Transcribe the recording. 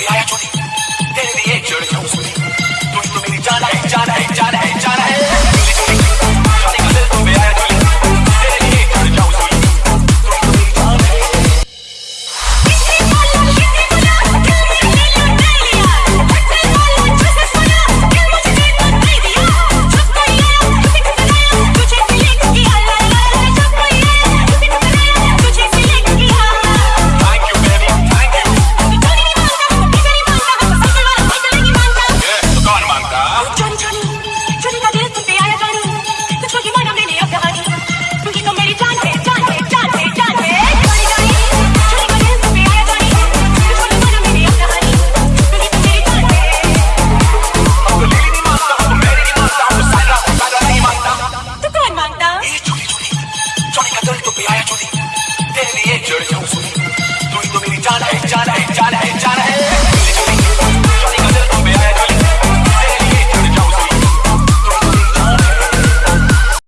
be I actually, then it be it, you're